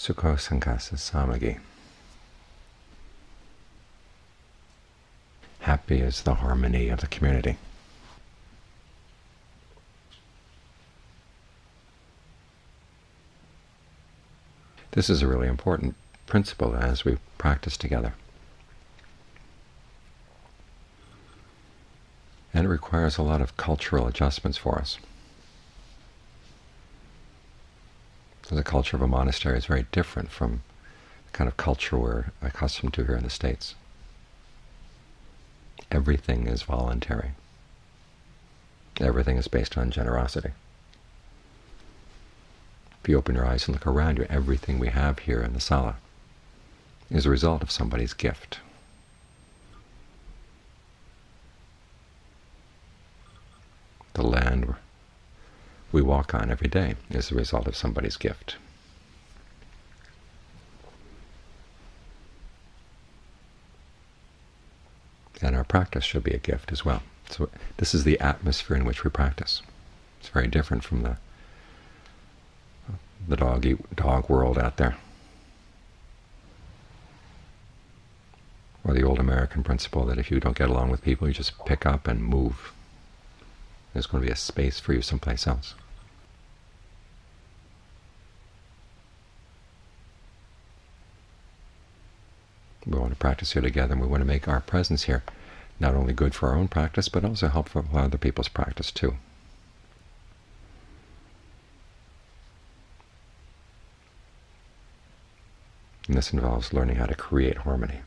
Sukho Sanghasa Samagi. Happy is the harmony of the community. This is a really important principle as we practice together. And it requires a lot of cultural adjustments for us. So the culture of a monastery is very different from the kind of culture we're accustomed to here in the States. Everything is voluntary. Everything is based on generosity. If you open your eyes and look around you, everything we have here in the sala is a result of somebody's gift. The land we walk on every day is the result of somebody's gift. And our practice should be a gift as well. So this is the atmosphere in which we practice. It's very different from the the dog eat dog world out there, or the old American principle that if you don't get along with people, you just pick up and move. There's going to be a space for you someplace else. We want to practice here together, and we want to make our presence here not only good for our own practice, but also helpful for other people's practice too. And this involves learning how to create harmony.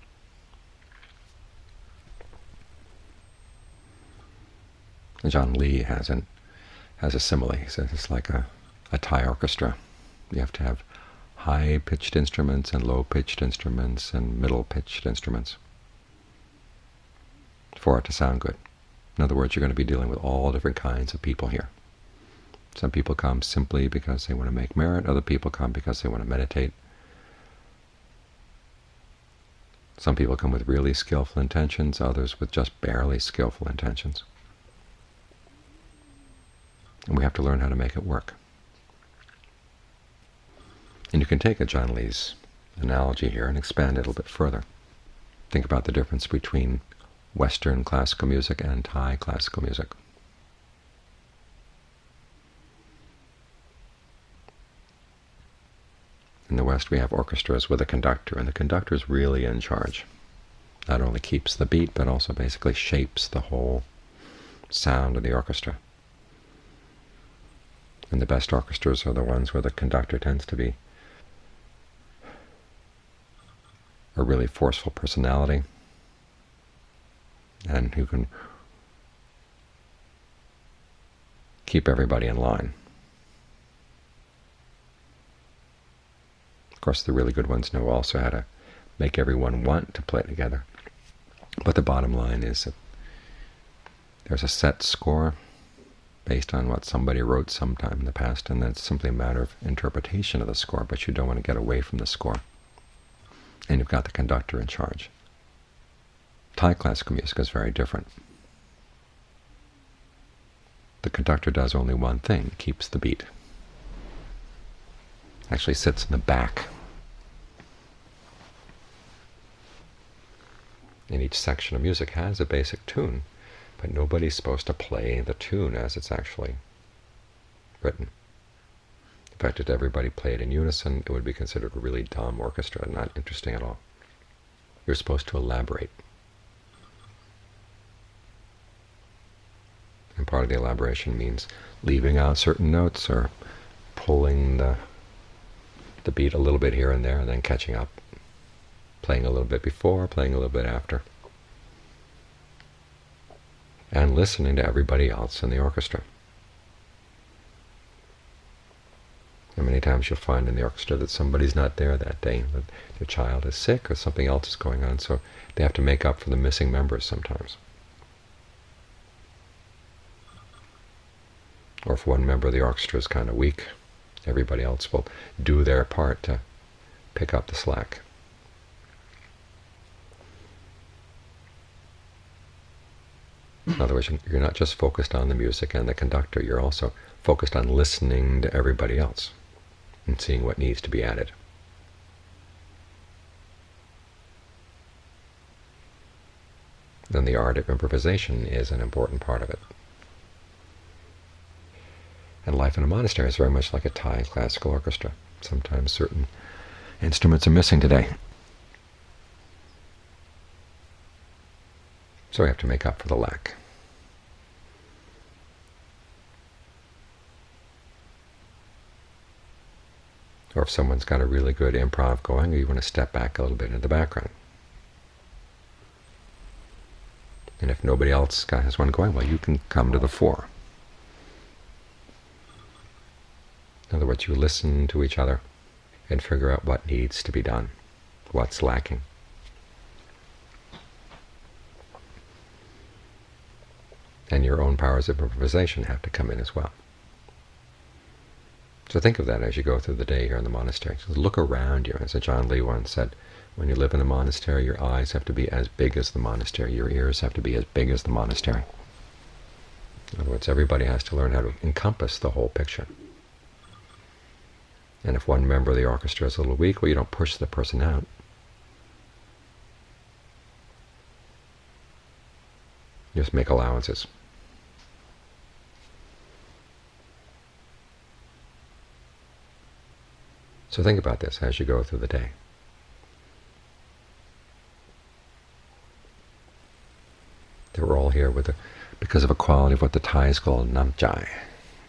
Ajaan Lee has an has a simile. He says it's like a, a Thai orchestra. You have to have high-pitched instruments and low-pitched instruments and middle-pitched instruments for it to sound good. In other words, you're going to be dealing with all different kinds of people here. Some people come simply because they want to make merit. Other people come because they want to meditate. Some people come with really skillful intentions, others with just barely skillful intentions. And we have to learn how to make it work. And you can take Ajaan Lee's analogy here and expand it a little bit further. Think about the difference between Western classical music and Thai classical music. In the West we have orchestras with a conductor, and the conductor is really in charge. Not only keeps the beat, but also basically shapes the whole sound of the orchestra. And the best orchestras are the ones where the conductor tends to be a really forceful personality, and who can keep everybody in line. Of course, the really good ones know also how to make everyone want to play together. But the bottom line is that there's a set score based on what somebody wrote sometime in the past, and that's simply a matter of interpretation of the score, but you don't want to get away from the score. And you've got the conductor in charge. Thai classical music is very different. The conductor does only one thing, keeps the beat. Actually sits in the back. And each section of music has a basic tune, but nobody's supposed to play the tune as it's actually written. Fact, if everybody played in unison, it would be considered a really dumb orchestra, not interesting at all. You're supposed to elaborate. And part of the elaboration means leaving out certain notes or pulling the, the beat a little bit here and there and then catching up, playing a little bit before, playing a little bit after, and listening to everybody else in the orchestra. And many times you'll find in the orchestra that somebody's not there that day, that their child is sick or something else is going on, so they have to make up for the missing members sometimes. or if one member of the orchestra is kind of weak, everybody else will do their part to pick up the slack. In other words, you're not just focused on the music and the conductor, you're also focused on listening to everybody else and seeing what needs to be added. And the art of improvisation is an important part of it. And life in a monastery is very much like a Thai classical orchestra. Sometimes certain instruments are missing today. So we have to make up for the lack. Or if someone's got a really good improv going, or you want to step back a little bit into the background. And if nobody else has one going, well, you can come to the fore. In other words, you listen to each other and figure out what needs to be done, what's lacking. And your own powers of improvisation have to come in as well. So think of that as you go through the day here in the monastery. Just look around you. As Ajaan Lee once said, when you live in a monastery, your eyes have to be as big as the monastery. Your ears have to be as big as the monastery. In other words, everybody has to learn how to encompass the whole picture. And if one member of the orchestra is a little weak, well, you don't push the person out. Just make allowances. So think about this as you go through the day. That we're all here with a, because of a quality of what the Thais call namjai,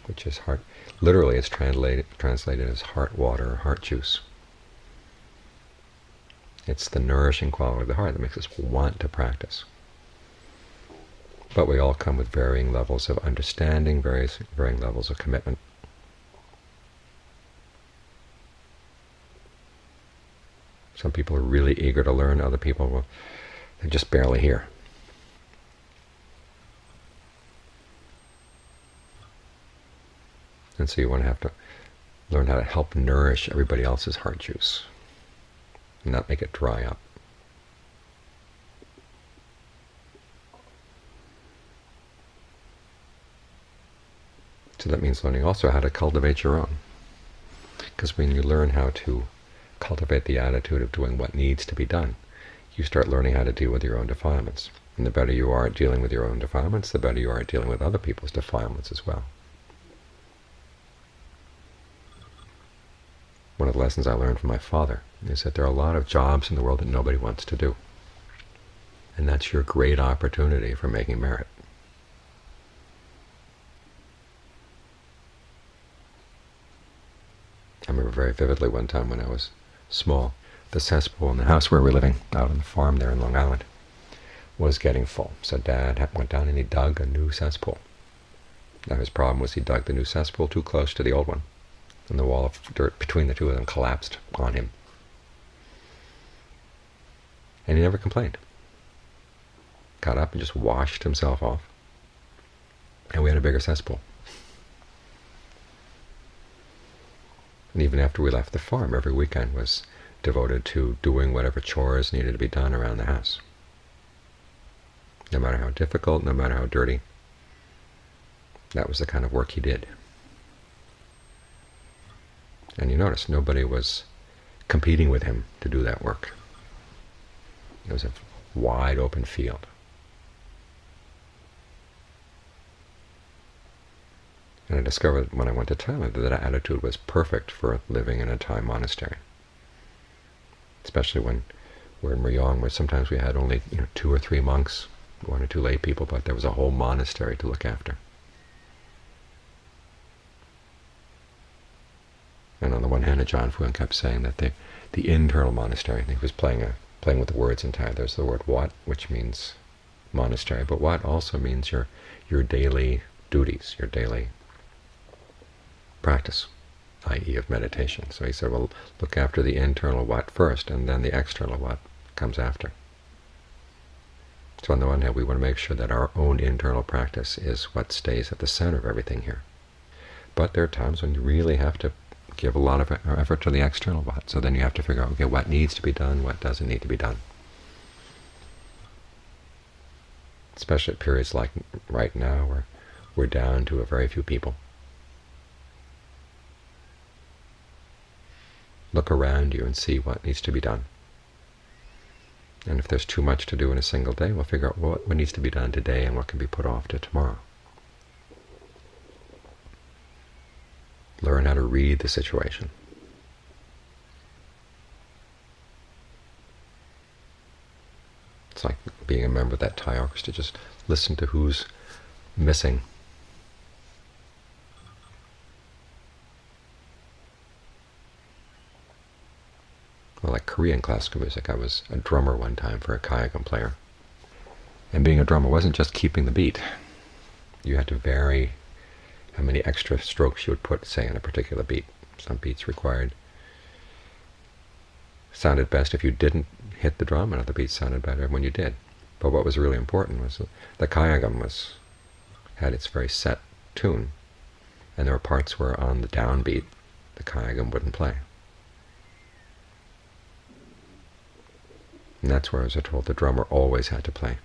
which is heart. Literally, it's translated translated as heart water, heart juice. It's the nourishing quality of the heart that makes us want to practice. But we all come with varying levels of understanding, various varying levels of commitment. Some people are really eager to learn, other people, will, they're just barely here. And so you want to have to learn how to help nourish everybody else's heart juice and not make it dry up. So that means learning also how to cultivate your own. Because when you learn how to cultivate the attitude of doing what needs to be done, you start learning how to deal with your own defilements. And the better you are at dealing with your own defilements, the better you are at dealing with other people's defilements as well. One of the lessons I learned from my father is that there are a lot of jobs in the world that nobody wants to do. And that's your great opportunity for making merit. I remember very vividly one time when I was small, the cesspool in the house where we were living, out on the farm there in Long Island, was getting full. So Dad went down and he dug a new cesspool. Now his problem was he dug the new cesspool too close to the old one, and the wall of dirt between the two of them collapsed on him. And he never complained. Got up and just washed himself off, and we had a bigger cesspool. And even after we left the farm, every weekend was devoted to doing whatever chores needed to be done around the house. No matter how difficult, no matter how dirty, that was the kind of work he did. And you notice nobody was competing with him to do that work. It was a wide open field. And I discovered when I went to Thailand that that attitude was perfect for living in a Thai monastery. Especially when we're in Rayong, where sometimes we had only you know two or three monks, one or two lay people, but there was a whole monastery to look after. And on the one hand, Ajaan Fuang kept saying that the the internal monastery, he was playing a playing with the words in Thai. There's the word wat, which means monastery, but wat also means your your daily duties, your daily practice, i.e. of meditation. So he said, well, look after the internal wat first, and then the external wat comes after. So on the one hand, we want to make sure that our own internal practice is what stays at the center of everything here. But there are times when you really have to give a lot of effort to the external wat. So then you have to figure out, okay, what needs to be done, what doesn't need to be done. Especially at periods like right now, where we're down to a very few people. Look around you and see what needs to be done. And if there's too much to do in a single day, we'll figure out what, needs to be done today and what can be put off to tomorrow. Learn how to read the situation. It's like being a member of that Thai orchestra. Just listen to who's missing. Korean classical music, I was a drummer one time for a kayagum player. And being a drummer wasn't just keeping the beat. You had to vary how many extra strokes you would put, say, on a particular beat. Some beats required sounded best if you didn't hit the drum, and other beats sounded better when you did. But what was really important was the kayagum was had its very set tune, and there were parts where on the downbeat the kayagum wouldn't play. And that's where I was told the drummer always had to play.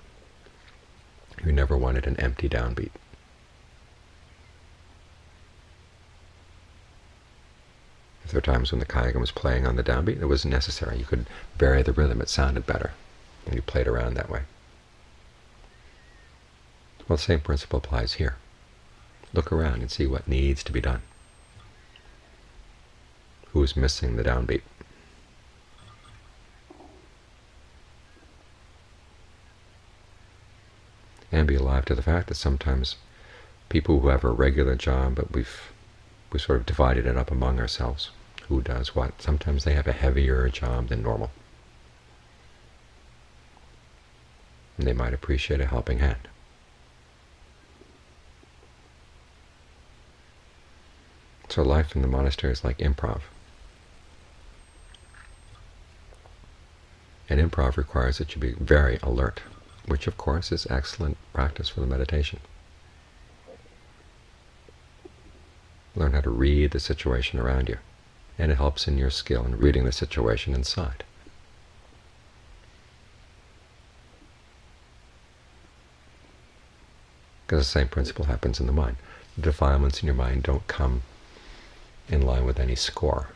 You never wanted an empty downbeat. If there were times when the kayagum was playing on the downbeat, it was necessary. You could vary the rhythm. It sounded better. And you played around that way. Well, the same principle applies here. Look around and see what needs to be done. Who's missing the downbeat? And be alive to the fact that sometimes people who have a regular job, but we've we sort of divided it up among ourselves who does what. Sometimes they have a heavier job than normal. And they might appreciate a helping hand. So life in the monastery is like improv. And improv requires that you be very alert, which of course is excellent practice for the meditation. Learn how to read the situation around you and it helps in your skill in reading the situation inside. Because the same principle happens in the mind. The defilements in your mind don't come in line with any score.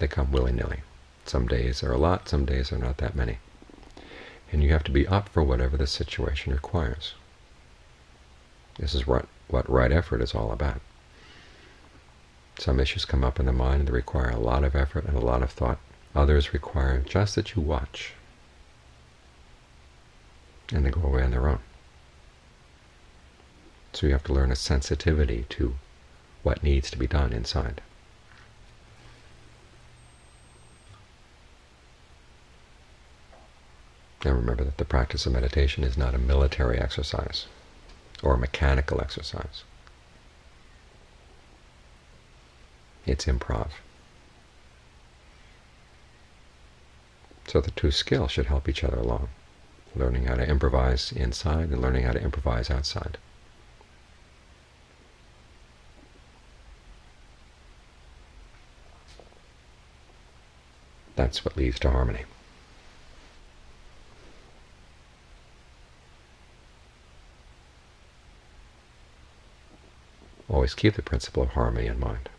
They come willy-nilly. Some days are a lot, some days are not that many. And you have to be up for whatever the situation requires. This is what what right effort is all about. Some issues come up in the mind that require a lot of effort and a lot of thought. Others require just that you watch, and they go away on their own. So you have to learn a sensitivity to what needs to be done inside. And remember that the practice of meditation is not a military exercise or a mechanical exercise. It's improv. So the two skills should help each other along, learning how to improvise inside and learning how to improvise outside. That's what leads to harmony. Always keep the principle of harmony in mind.